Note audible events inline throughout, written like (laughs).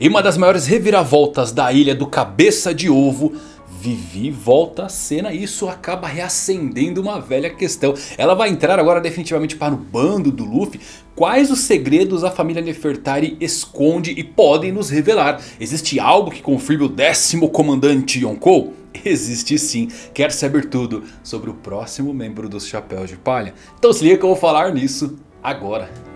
Em uma das maiores reviravoltas da ilha do Cabeça de Ovo, Vivi volta à cena e isso acaba reacendendo uma velha questão. Ela vai entrar agora definitivamente para o bando do Luffy. Quais os segredos a família Nefertari esconde e podem nos revelar? Existe algo que confirme o décimo comandante Yonkou? Existe sim. Quer saber tudo sobre o próximo membro dos Chapéus de Palha? Então se liga que eu vou falar nisso agora.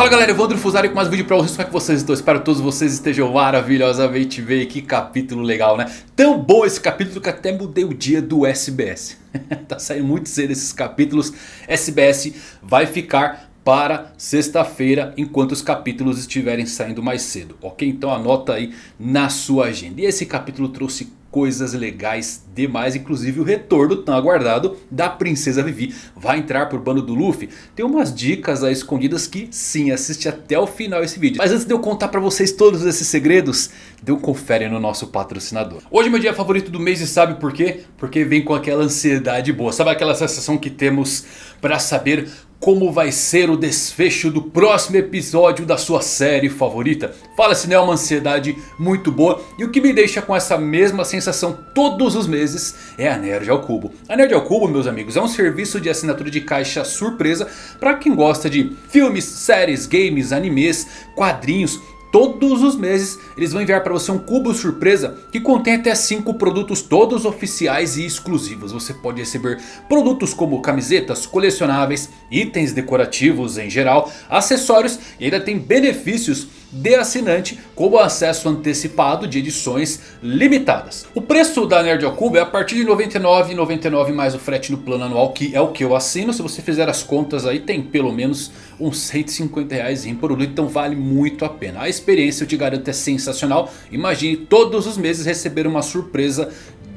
Fala galera, Evandro Fusari com mais um vídeo pra vocês, como é que vocês estão? Espero que todos vocês estejam maravilhosamente bem, que capítulo legal né? Tão bom esse capítulo que até mudei o dia do SBS (laughs) Tá saindo muito cedo esses capítulos, SBS vai ficar para sexta-feira enquanto os capítulos estiverem saindo mais cedo, ok? Então anota aí na sua agenda. E esse capítulo trouxe coisas legais demais, inclusive o retorno tão aguardado da Princesa Vivi vai entrar por bando do Luffy. Tem umas dicas aí escondidas que sim, assiste até o final esse vídeo. Mas antes de eu contar pra vocês todos esses segredos, dê um confere no nosso patrocinador. Hoje é meu dia favorito do mês e sabe por quê? Porque vem com aquela ansiedade boa, sabe aquela sensação que temos pra saber como vai ser o desfecho do próximo episódio da sua série favorita. Fala-se né, uma ansiedade muito boa e o que me deixa com essa mesma sensação todos os meses é a Nerd ao Cubo. A Nerd ao Cubo, meus amigos, é um serviço de assinatura de caixa surpresa para quem gosta de filmes, séries, games, animes, quadrinhos Todos os meses eles vão enviar para você um cubo surpresa que contém até 5 produtos todos oficiais e exclusivos. Você pode receber produtos como camisetas, colecionáveis, itens decorativos em geral, acessórios e ainda tem benefícios de assinante como acesso antecipado de edições limitadas. O preço da Nerd ao Cubo é a partir de R$ 99,99 mais o frete no plano anual que é o que eu assino. Se você fizer as contas aí tem pelo menos uns 150 reais em produto, então vale muito a pena. A experiência eu te garanto é sensacional. Imagine todos os meses receber uma surpresa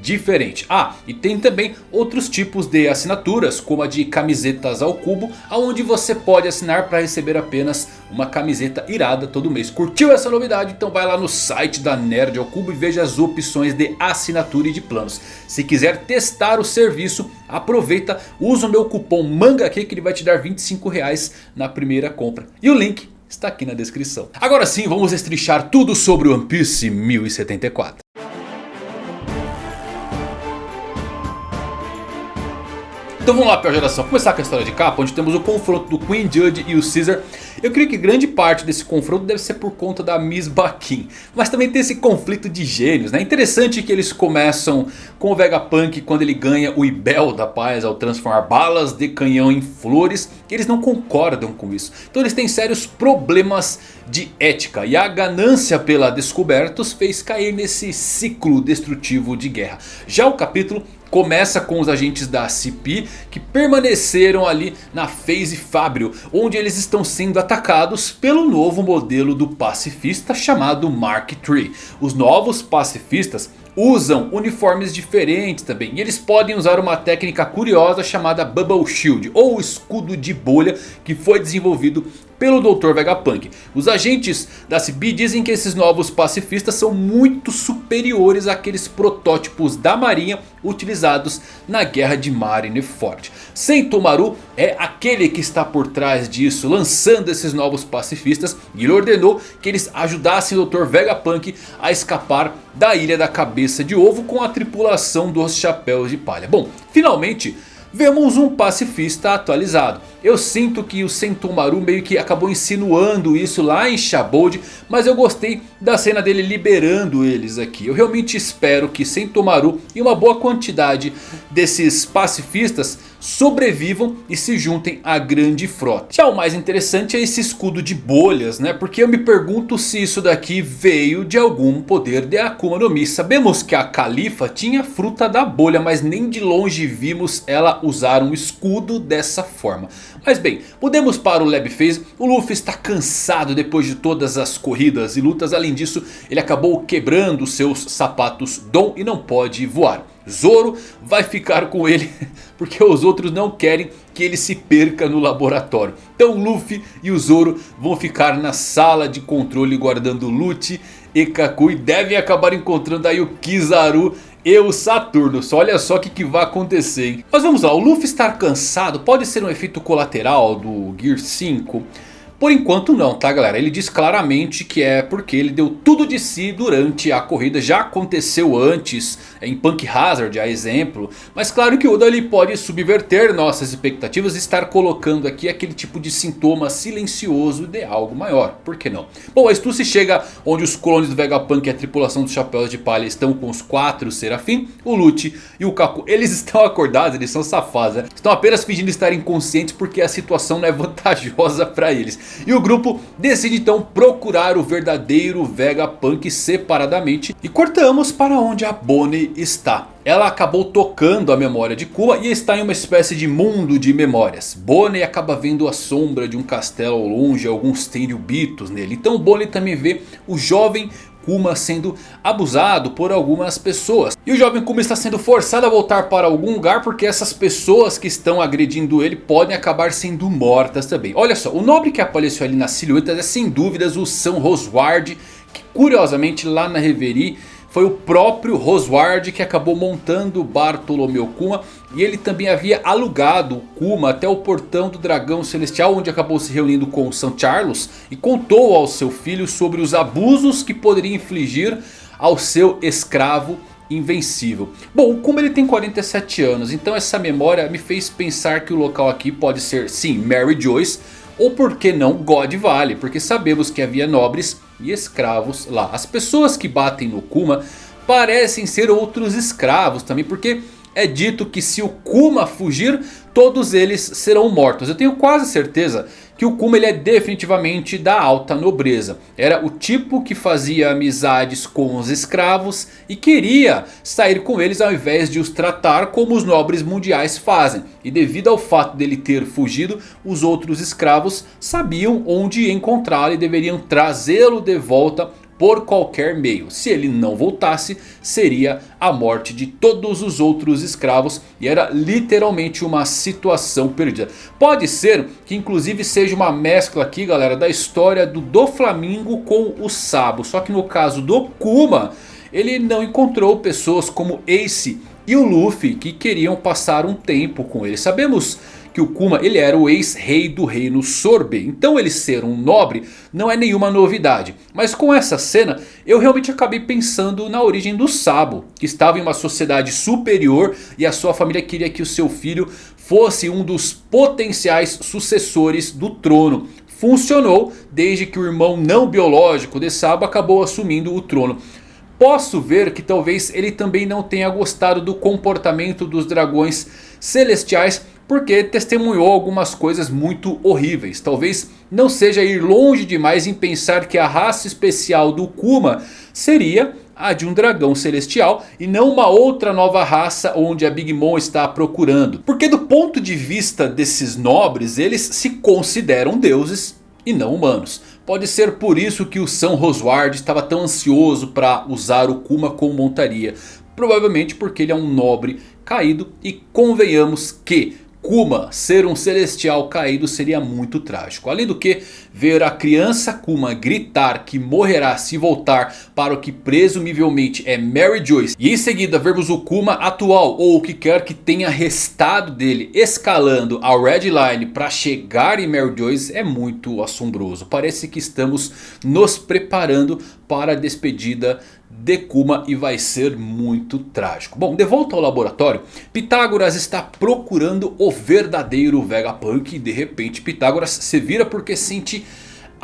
diferente. Ah, e tem também outros tipos de assinaturas, como a de camisetas ao cubo, onde você pode assinar para receber apenas uma camiseta irada todo mês. Curtiu essa novidade? Então vai lá no site da Nerd ao Cubo e veja as opções de assinatura e de planos. Se quiser testar o serviço, aproveita, usa o meu cupom MANGAQ que ele vai te dar 25 reais na primeira compra. E o link está aqui na descrição. Agora sim, vamos estrichar tudo sobre One Piece 1074. Então vamos lá pior geração, começar com a história de capa onde temos o confronto do Queen Judge e o Caesar. Eu creio que grande parte desse confronto deve ser por conta da Miss Baquin Mas também tem esse conflito de gênios, né? Interessante que eles começam com o Vegapunk quando ele ganha o Ibel da paz ao transformar balas de canhão em flores. Eles não concordam com isso. Então eles têm sérios problemas de ética. E a ganância pela descoberta os fez cair nesse ciclo destrutivo de guerra. Já o capítulo Começa com os agentes da CP que permaneceram ali na Phase Fabrio. Onde eles estão sendo atacados pelo novo modelo do pacifista chamado Mark III. Os novos pacifistas usam uniformes diferentes também. E eles podem usar uma técnica curiosa chamada Bubble Shield. Ou escudo de bolha que foi desenvolvido pelo Dr. Vegapunk. Os agentes da CB dizem que esses novos pacifistas são muito superiores àqueles protótipos da marinha utilizados na guerra de Marineford. Sentomaru é aquele que está por trás disso, lançando esses novos pacifistas. E ele ordenou que eles ajudassem o Dr. Vegapunk a escapar da Ilha da Cabeça de Ovo com a tripulação dos Chapéus de Palha. Bom, finalmente vemos um pacifista atualizado. Eu sinto que o Sentomaru meio que acabou insinuando isso lá em Shabold. Mas eu gostei da cena dele liberando eles aqui. Eu realmente espero que Sentomaru e uma boa quantidade desses pacifistas sobrevivam e se juntem à grande frota. Já o mais interessante é esse escudo de bolhas, né? Porque eu me pergunto se isso daqui veio de algum poder de Akuma no Mi. Sabemos que a Califa tinha fruta da bolha, mas nem de longe vimos ela usar um escudo dessa forma. Mas bem, mudemos para o Lab Phase. O Luffy está cansado depois de todas as corridas e lutas. Além disso, ele acabou quebrando seus sapatos Dom e não pode voar. Zoro vai ficar com ele (laughs) porque os outros não querem que ele se perca no laboratório. Então Luffy e o Zoro vão ficar na sala de controle guardando loot e Kakui devem acabar encontrando aí o Kizaru e o Saturno. Olha só o que, que vai acontecer, hein? Mas vamos lá, o Luffy estar cansado pode ser um efeito colateral do Gear 5? Por enquanto não, tá galera? Ele diz claramente que é porque ele deu tudo de si durante a corrida. Já aconteceu antes em Punk Hazard, a exemplo. Mas claro que o Oda ele pode subverter nossas expectativas e estar colocando aqui aquele tipo de sintoma silencioso de algo maior. Por que não? Bom, a Stussy chega onde os clones do Vegapunk e a tripulação dos Chapéus de Palha estão com os quatro Serafim. O Lute e o Kaku, eles (laughs) estão acordados, eles são safados. Né? Estão apenas fingindo estar inconscientes porque a situação não é vantajosa para eles. E o grupo decide então procurar o verdadeiro Vegapunk separadamente. E cortamos para onde a Bonnie está. Ela acabou tocando a memória de Kuma e está em uma espécie de mundo de memórias. Bonnie acaba vendo a sombra de um castelo ao longe, alguns tenryubitos nele. Então Bonnie também vê o jovem Kuma sendo abusado por algumas pessoas. E o jovem Kuma está sendo forçado a voltar para algum lugar porque essas pessoas que estão agredindo ele podem acabar sendo mortas também. Olha só, o nobre que apareceu ali na silhueta é sem dúvidas o São Rosward, que curiosamente lá na Reverie foi o próprio Rosward que acabou montando Bartolomeu Kuma. E ele também havia alugado o Kuma até o portão do dragão celestial. Onde acabou se reunindo com São Charles. E contou ao seu filho sobre os abusos que poderia infligir ao seu escravo invencível. Bom, o Kuma ele tem 47 anos. Então essa memória me fez pensar que o local aqui pode ser sim Mary Joyce. Ou por que não God Valley. Porque sabemos que havia nobres e escravos lá. As pessoas que batem no Kuma parecem ser outros escravos também. Porque é dito que se o Kuma fugir, todos eles serão mortos. Eu tenho quase certeza que o Kuma ele é definitivamente da alta nobreza. Era o tipo que fazia amizades com os escravos e queria sair com eles ao invés de os tratar como os nobres mundiais fazem. E devido ao fato dele ter fugido, os outros escravos sabiam onde encontrá-lo e deveriam trazê-lo de volta por qualquer meio. Se ele não voltasse, seria a morte de todos os outros escravos. E era literalmente uma situação perdida. Pode ser que inclusive seja uma mescla aqui, galera, da história do Doflamingo com o Sabo. Só que no caso do Kuma, ele não encontrou pessoas como Ace e o Luffy que queriam passar um tempo com ele. Sabemos que o Kuma ele era o ex-rei do reino Sorbet. Então ele ser um nobre não é nenhuma novidade. Mas com essa cena eu realmente acabei pensando na origem do Sabo. Que estava em uma sociedade superior e a sua família queria que o seu filho fosse um dos potenciais sucessores do trono. Funcionou desde que o irmão não biológico de Sabo acabou assumindo o trono. Posso ver que talvez ele também não tenha gostado do comportamento dos dragões celestiais porque testemunhou algumas coisas muito horríveis. Talvez não seja ir longe demais em pensar que a raça especial do Kuma seria a de um dragão celestial e não uma outra nova raça onde a Big Mom está procurando. Porque do ponto de vista desses nobres, eles se consideram deuses e não humanos. Pode ser por isso que o São Rosward estava tão ansioso para usar o Kuma como montaria. Provavelmente porque ele é um nobre caído e convenhamos que Kuma ser um celestial caído seria muito trágico. Além do que, ver a criança Kuma gritar que morrerá se voltar para o que presumivelmente é Mary Joyce. E em seguida vermos o Kuma atual ou o que quer que tenha restado dele escalando a Red Line para chegar em Mary Joyce é muito assombroso. Parece que estamos nos preparando para a despedida de Kuma e vai ser muito trágico. Bom, de volta ao laboratório, Pitágoras está procurando o verdadeiro Vegapunk e de repente Pitágoras se vira porque sente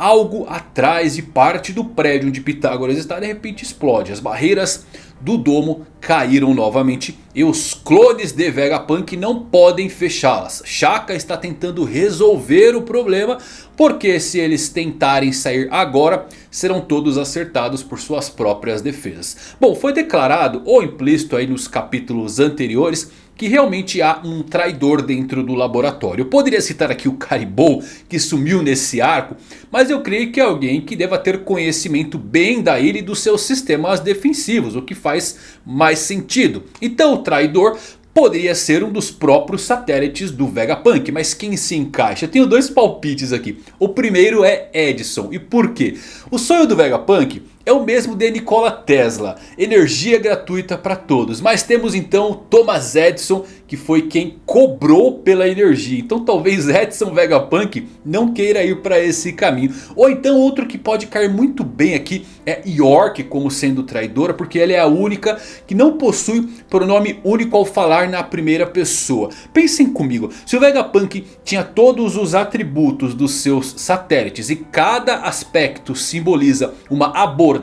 algo atrás e parte do prédio onde Pitágoras está de repente explode. As barreiras do domo caíram novamente e os clones de Vegapunk não podem fechá-las. Shaka está tentando resolver o problema porque se eles tentarem sair agora serão todos acertados por suas próprias defesas. Bom, foi declarado ou implícito aí nos capítulos anteriores que realmente há um traidor dentro do laboratório. Eu poderia citar aqui o Caribou que sumiu nesse arco. Mas eu creio que é alguém que deva ter conhecimento bem da ilha e dos seus sistemas defensivos. O que faz mais sentido. Então o traidor poderia ser um dos próprios satélites do Vegapunk. Mas quem se encaixa? Tenho dois palpites aqui. O primeiro é Edison. E por quê? O sonho do Vegapunk é o mesmo de Nikola Tesla. Energia gratuita para todos. Mas temos então Thomas Edison que foi quem cobrou pela energia. Então talvez Edson Vegapunk não queira ir para esse caminho. Ou então outro que pode cair muito bem aqui é York como sendo traidora. Porque ela é a única que não possui pronome único ao falar na primeira pessoa. Pensem comigo. Se o Vegapunk tinha todos os atributos dos seus satélites. E cada aspecto simboliza uma abordagem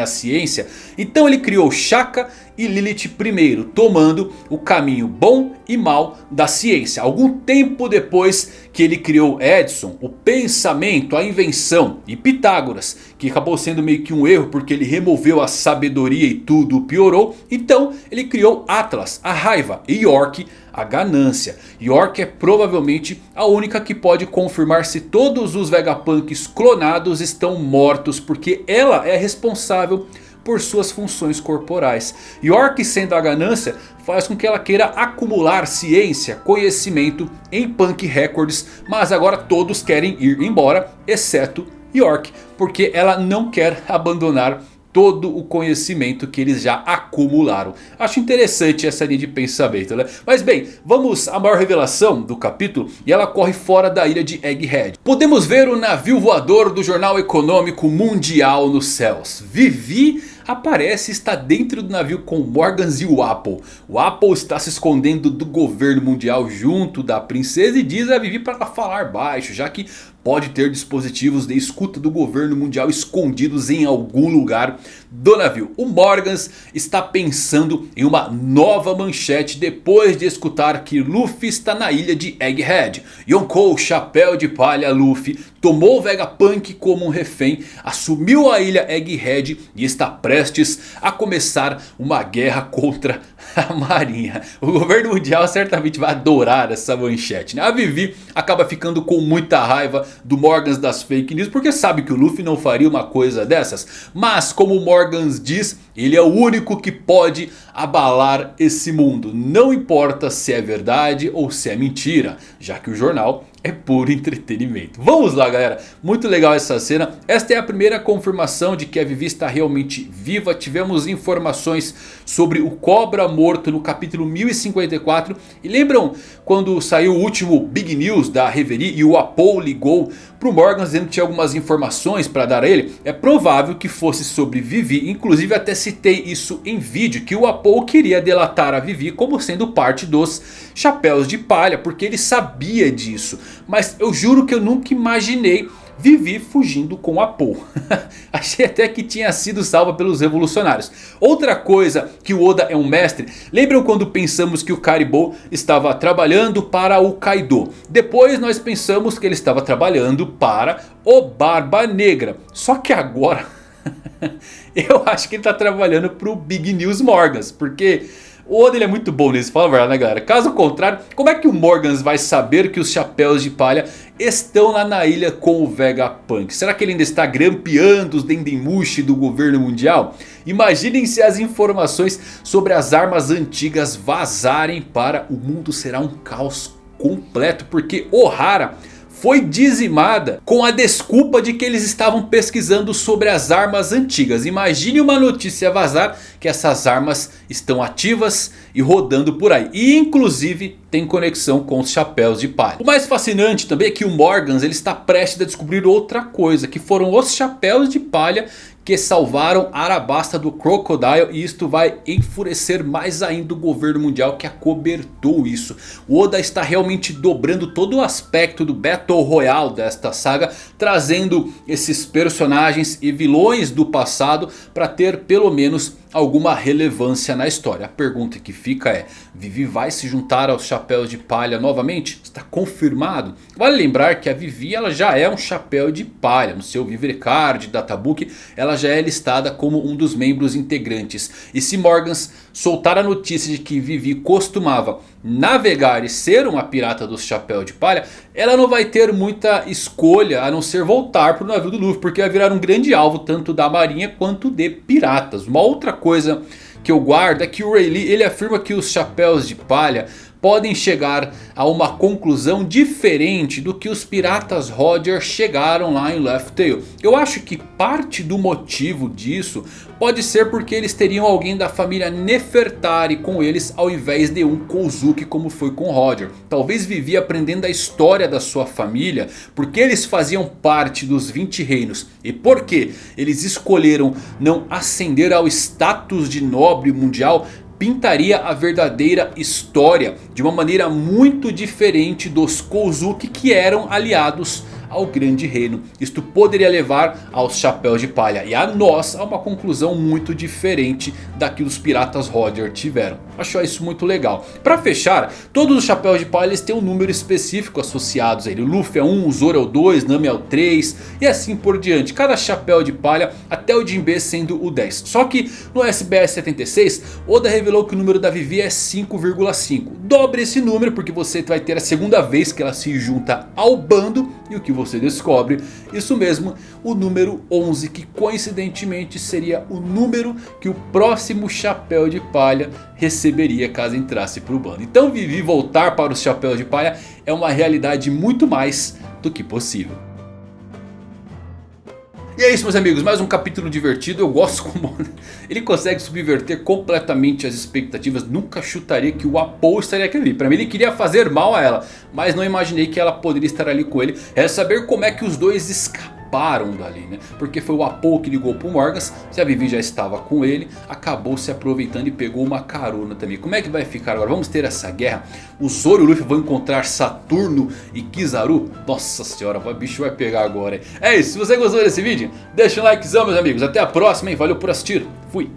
à ciência. Então ele criou Shaka e Lilith primeiro, tomando o caminho bom e mal da ciência. Algum tempo depois que ele criou Edison, o pensamento, a invenção e Pitágoras, que acabou sendo meio que um erro porque ele removeu a sabedoria e tudo piorou. Então ele criou Atlas, a raiva e York, a ganância. York é provavelmente a única que pode confirmar se todos os Vegapunks clonados estão mortos. Porque ela é responsável por suas funções corporais. York sendo a ganância faz com que ela queira acumular ciência, conhecimento em Punk Records. Mas agora todos querem ir embora, exceto York. Porque ela não quer abandonar todo o conhecimento que eles já acumularam. Acho interessante essa linha de pensamento, né? Mas bem, vamos à maior revelação do capítulo e ela corre fora da ilha de Egghead. Podemos ver o navio voador do Jornal Econômico Mundial nos céus. Vivi aparece e está dentro do navio com Morgans e o Apple. O Apple está se escondendo do governo mundial junto da princesa e diz a Vivi para falar baixo, já que pode ter dispositivos de escuta do governo mundial escondidos em algum lugar do navio. O Morgans está pensando em uma nova manchete depois de escutar que Luffy está na ilha de Egghead. Yonkou, chapéu de palha Luffy, tomou Vegapunk como um refém, assumiu a ilha Egghead e está prestes a começar uma guerra contra (laughs) a marinha. O governo mundial certamente vai adorar essa manchete. Né? A Vivi acaba ficando com muita raiva do Morgans das fake news. Porque sabe que o Luffy não faria uma coisa dessas. Mas como o Morgans diz, ele é o único que pode abalar esse mundo. Não importa se é verdade ou se é mentira. Já que o jornal é puro entretenimento. Vamos lá galera, muito legal essa cena. Esta é a primeira confirmação de que a Vivi está realmente viva. Tivemos informações sobre o Cobra morto no capítulo 1054. E lembram quando saiu o último Big News da Reverie e o Apo ligou para o Morgan dizendo que tinha algumas informações para dar a ele? É provável que fosse sobre Vivi, inclusive até citei isso em vídeo. Que o Apo queria delatar a Vivi como sendo parte dos Chapéus de Palha, porque ele sabia disso. Mas eu juro que eu nunca imaginei Vivi fugindo com a Paul. (laughs) Achei até que tinha sido salva pelos revolucionários. Outra coisa que o Oda é um mestre. Lembram quando pensamos que o Caribou estava trabalhando para o Kaido. Depois nós pensamos que ele estava trabalhando para o Barba Negra. Só que agora... (laughs) eu acho que ele está trabalhando para o Big News Morgans. Porque... O Oda ele é muito bom nisso, fala a verdade né galera. Caso contrário, como é que o Morgans vai saber que os chapéus de palha estão lá na ilha com o Vegapunk? Será que ele ainda está grampeando os Dendemushi do governo mundial? Imaginem se as informações sobre as armas antigas vazarem para o mundo será um caos completo. Porque Ohara foi dizimada com a desculpa de que eles estavam pesquisando sobre as armas antigas. Imagine uma notícia vazar que essas armas estão ativas e rodando por aí. E inclusive tem conexão com os chapéus de palha. O mais fascinante também é que o Morgans ele está prestes a descobrir outra coisa. Que foram os chapéus de palha que salvaram Arabasta do Crocodile e isto vai enfurecer mais ainda o governo mundial que acobertou isso. O Oda está realmente dobrando todo o aspecto do Battle Royale desta saga, trazendo esses personagens e vilões do passado para ter pelo menos alguma relevância na história. A pergunta que fica é, Vivi vai se juntar aos chapéus de palha novamente? Está confirmado? Vale lembrar que a Vivi ela já é um chapéu de palha. No seu Vivrecard, Databook, ela já é listada como um dos membros integrantes. E se Morgans soltar a notícia de que Vivi costumava navegar e ser uma pirata do chapéu de palha, ela não vai ter muita escolha a não ser voltar para o navio do Luffy. Porque vai virar um grande alvo tanto da marinha quanto de piratas. Uma outra coisa que eu guardo é que o Rayleigh ele afirma que os chapéus de palha podem chegar a uma conclusão diferente do que os piratas Roger chegaram lá em Left Tail. Eu acho que parte do motivo disso pode ser porque eles teriam alguém da família Nefertari com eles ao invés de um Kozuki como foi com Roger. Talvez vivia aprendendo a história da sua família porque eles faziam parte dos 20 reinos. E porque eles escolheram não ascender ao status de nobre mundial pintaria a verdadeira história de uma maneira muito diferente dos Kozuki que eram aliados ao grande reino. Isto poderia levar aos chapéus de palha e a nós a uma conclusão muito diferente da que os piratas Roger tiveram. Acho isso muito legal. Para fechar, todos os chapéus de palha têm um número específico associados a ele. O Luffy é 1, o Zoro é o 2, Nami é o 3 e assim por diante. Cada chapéu de palha até o Jinbe sendo o 10. Só que no SBS 76 Oda revelou que o número da Vivi é 5,5. Dobre esse número porque você vai ter a segunda vez que ela se junta ao bando e o que você descobre, isso mesmo, o número 11 que coincidentemente seria o número que o próximo chapéu de palha receberia caso entrasse para o bando. Então Vivi voltar para os chapéus de palha é uma realidade muito mais do que possível. E é isso meus amigos, mais um capítulo divertido, eu gosto (laughs) como ele consegue subverter completamente as expectativas, nunca chutaria que o Apo estaria ali, para mim ele queria fazer mal a ela, mas não imaginei que ela poderia estar ali com ele, é saber como é que os dois escapam escaparam dali, né? Porque foi o Apo que ligou pro Morgas, se a Vivi já estava com ele, acabou se aproveitando e pegou uma carona também. Como é que vai ficar agora? Vamos ter essa guerra? O Zoro e o Luffy vão encontrar Saturno e Kizaru? Nossa senhora, o bicho vai pegar agora. Hein? É isso, se você gostou desse vídeo, deixa um likezão meus amigos. Até a próxima, hein? Valeu por assistir. Fui.